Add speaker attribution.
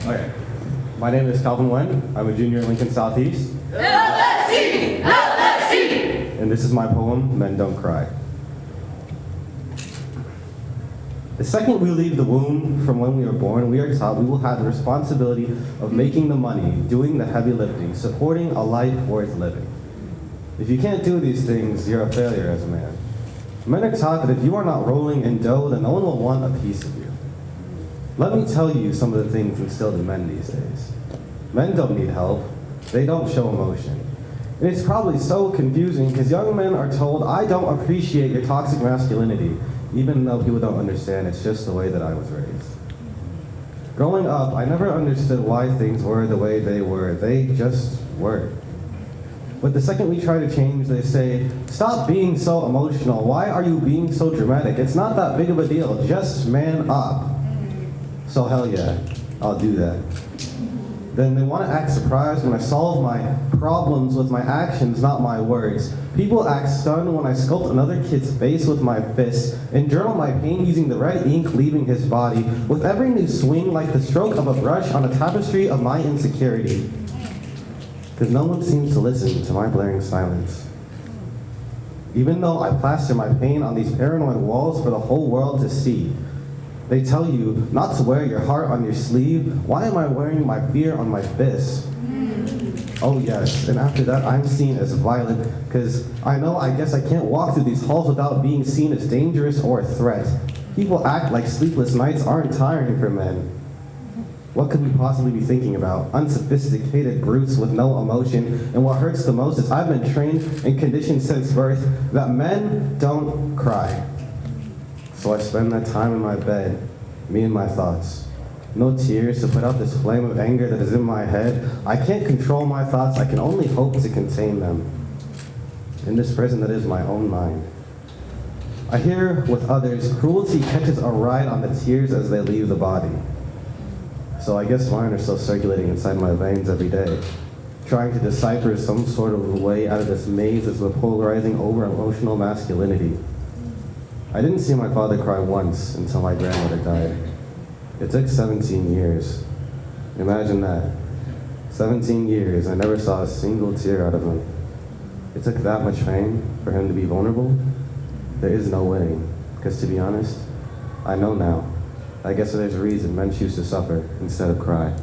Speaker 1: Okay. My name is Calvin Wen. I'm a junior at Lincoln Southeast.
Speaker 2: LSE! LSE!
Speaker 1: And this is my poem, Men Don't Cry. The second we leave the womb from when we are born, we are taught we will have the responsibility of making the money, doing the heavy lifting, supporting a life worth living. If you can't do these things, you're a failure as a man. Men are taught that if you are not rolling in dough, then no one will want a piece of you. Let me tell you some of the things instilled in men these days. Men don't need help. They don't show emotion. And it's probably so confusing because young men are told, I don't appreciate your toxic masculinity, even though people don't understand, it's just the way that I was raised. Growing up, I never understood why things were the way they were. They just were. But the second we try to change, they say, stop being so emotional. Why are you being so dramatic? It's not that big of a deal. Just man up. So hell yeah, I'll do that. Then they want to act surprised when I solve my problems with my actions, not my words. People act stunned when I sculpt another kid's face with my fists and journal my pain using the red ink leaving his body, with every new swing like the stroke of a brush on a tapestry of my insecurity. Because no one seems to listen to my blaring silence. Even though I plaster my pain on these paranoid walls for the whole world to see, they tell you not to wear your heart on your sleeve. Why am I wearing my fear on my fist? Oh yes, and after that I'm seen as violent because I know I guess I can't walk through these halls without being seen as dangerous or a threat. People act like sleepless nights aren't tiring for men. What could we possibly be thinking about? Unsophisticated brutes with no emotion, and what hurts the most is I've been trained and conditioned since birth that men don't cry. So I spend that time in my bed, me and my thoughts. No tears to put out this flame of anger that is in my head. I can't control my thoughts, I can only hope to contain them. In this prison that is my own mind. I hear with others, cruelty catches a ride on the tears as they leave the body. So I guess mine are still circulating inside my veins every day, trying to decipher some sort of way out of this maze that's polarizing over emotional masculinity. I didn't see my father cry once until my grandmother died. It took 17 years. Imagine that. 17 years, I never saw a single tear out of him. It took that much pain for him to be vulnerable. There is no way, because to be honest, I know now. I guess there's a reason men choose to suffer instead of cry.